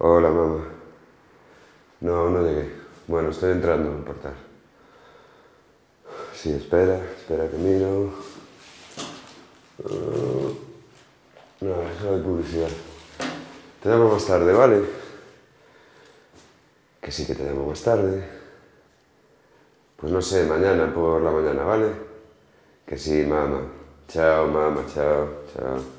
Hola, mamá. No, no llegué. Bueno, estoy entrando en el portal. Sí, espera, espera que miro. Uh, No, eso es publicidad. Te llamo más tarde, ¿vale? Que sí que te llamo más tarde. Pues no sé, mañana por la mañana, ¿vale? Que sí, mamá. Chao, mamá, chao, chao.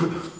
Ha ha ha.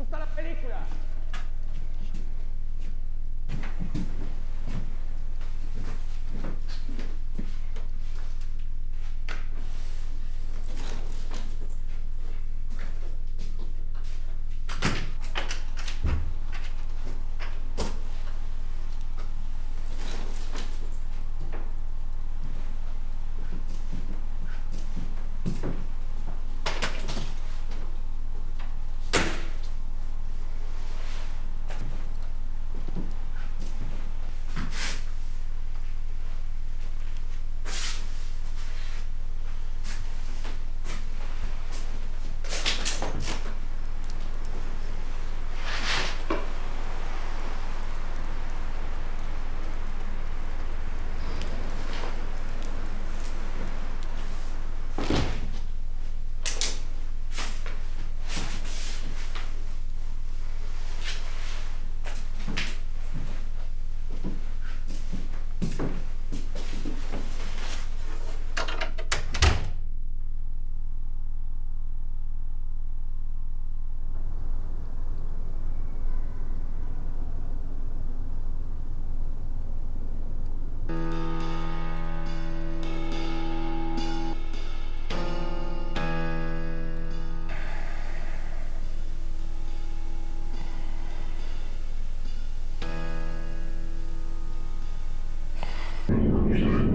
gusta la película.